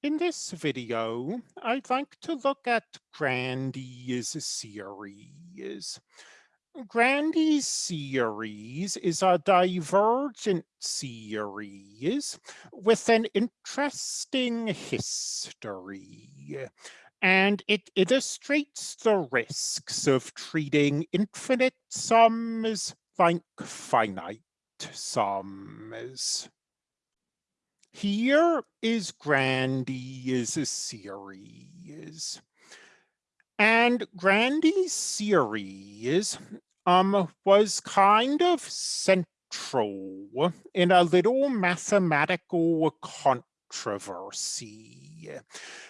In this video, I'd like to look at Grandi's series. Grandi's series is a divergent series with an interesting history, and it illustrates the risks of treating infinite sums like finite sums. Here is Grandi's series. And Grandi's series um, was kind of central in a little mathematical controversy.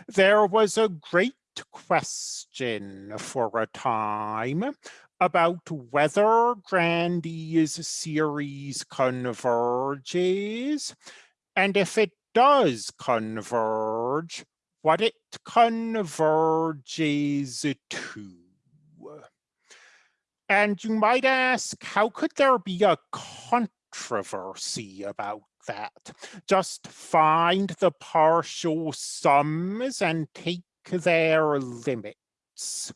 There was a great question for a time about whether Grandi's series converges and if it does converge, what it converges to. And you might ask, how could there be a controversy about that? Just find the partial sums and take their limits.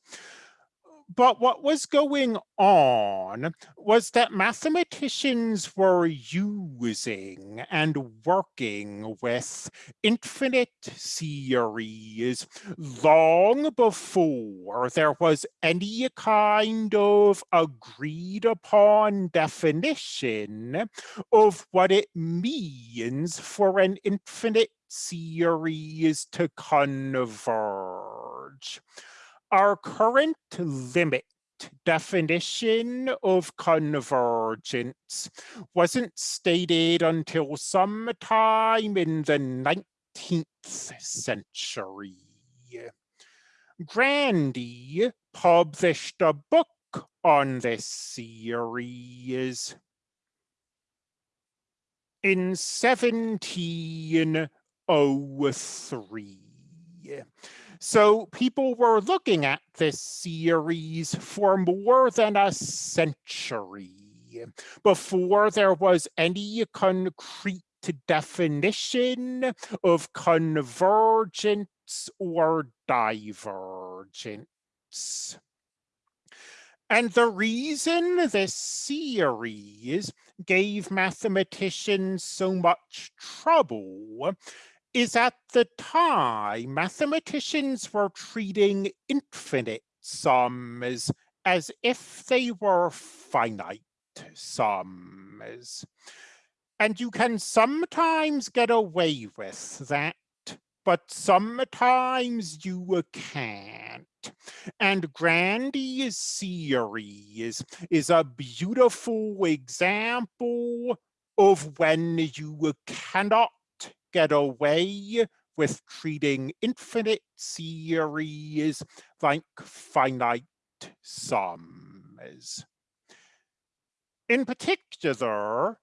But what was going on was that mathematicians were using and working with infinite series long before there was any kind of agreed upon definition of what it means for an infinite series to converge our current limit definition of convergence wasn't stated until sometime in the 19th century. Grandi published a book on this series in 1703. So people were looking at this series for more than a century before there was any concrete definition of convergence or divergence. And the reason this series gave mathematicians so much trouble is at the time, mathematicians were treating infinite sums as if they were finite sums. And you can sometimes get away with that, but sometimes you can't. And Grandi's series is a beautiful example of when you cannot get away with treating infinite series like finite sums. In particular,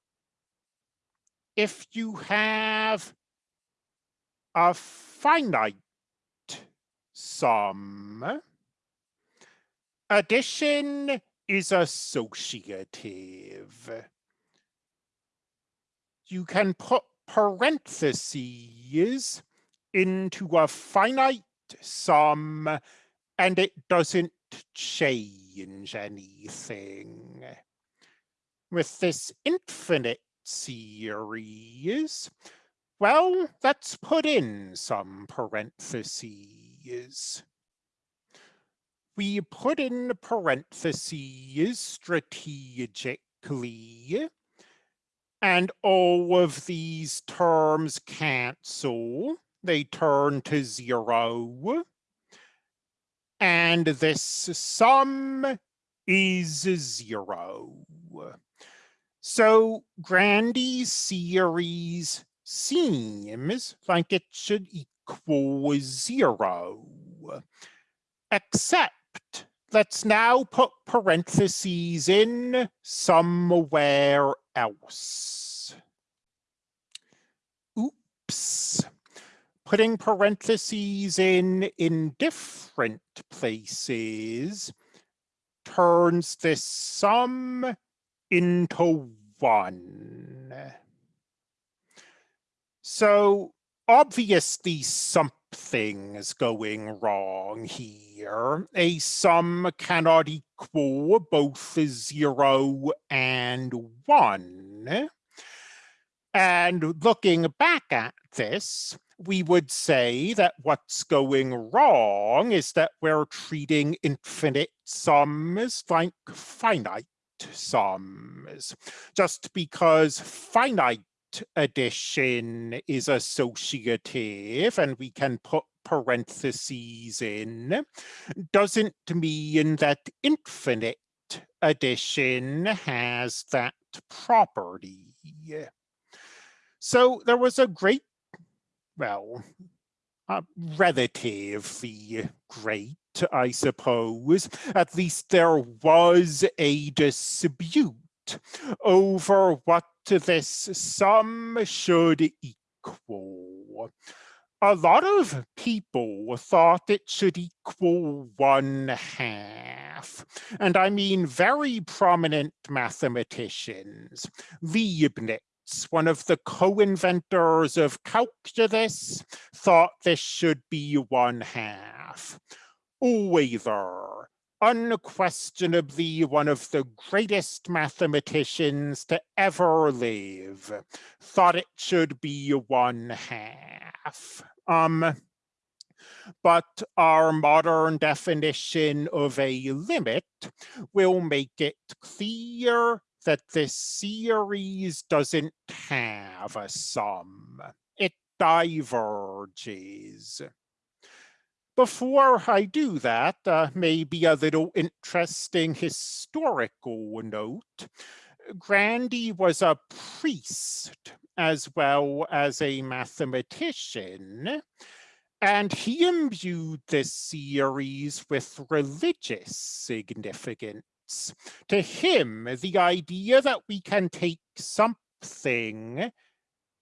if you have a finite sum, addition is associative. You can put parentheses into a finite sum and it doesn't change anything. With this infinite series, well, let's put in some parentheses. We put in parentheses strategically and all of these terms cancel. They turn to zero. And this sum is zero. So Grandi's series seems like it should equal zero, except let's now put parentheses in somewhere else. Oops. Putting parentheses in in different places turns this sum into one. So obviously something's going wrong here. A sum cannot equal both zero and one. And looking back at this, we would say that what's going wrong is that we're treating infinite sums like finite sums. Just because finite addition is associative and we can put parentheses in, doesn't mean that infinite addition has that property. So there was a great, well, uh, relatively great, I suppose. At least there was a dispute over what this sum should equal. A lot of people thought it should equal one half. And I mean very prominent mathematicians, Leibniz, one of the co-inventors of calculus, thought this should be one half. Euler, unquestionably one of the greatest mathematicians to ever live, thought it should be one half. Um, but our modern definition of a limit will make it clear that this series doesn't have a sum. It diverges. Before I do that, uh, maybe a little interesting historical note. Grandi was a priest as well as a mathematician, and he imbued this series with religious significance. To him, the idea that we can take something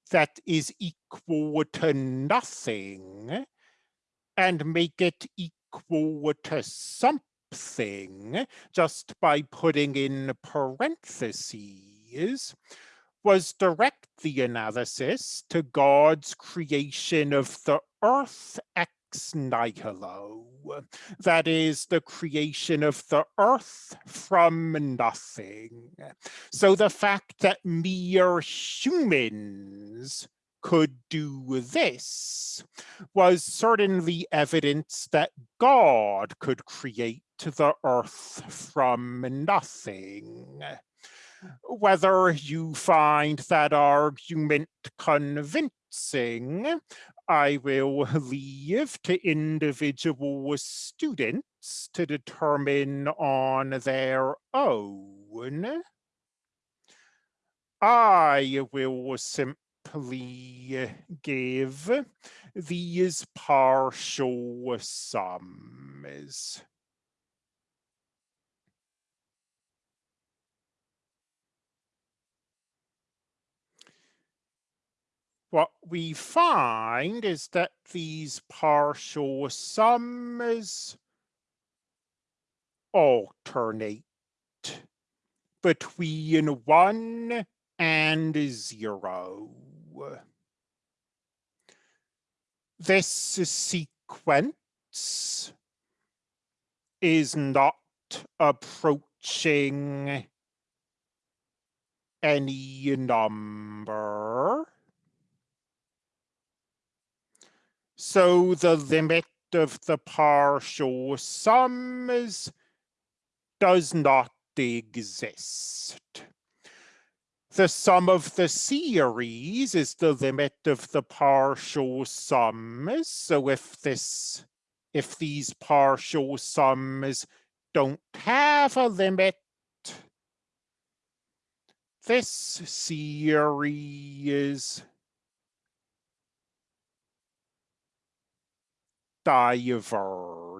that is equal to nothing and make it equal to something just by putting in parentheses was direct the analysis to God's creation of the earth ex nihilo, that is the creation of the earth from nothing. So the fact that mere humans could do this was certainly evidence that God could create the earth from nothing. Whether you find that argument convincing I will leave to individual students to determine on their own. I will simply give these partial sums. what we find is that these partial sums alternate between one and zero. This sequence is not approaching any number. So the limit of the partial sums does not exist. The sum of the series is the limit of the partial sums. So if this, if these partial sums don't have a limit, this series diverges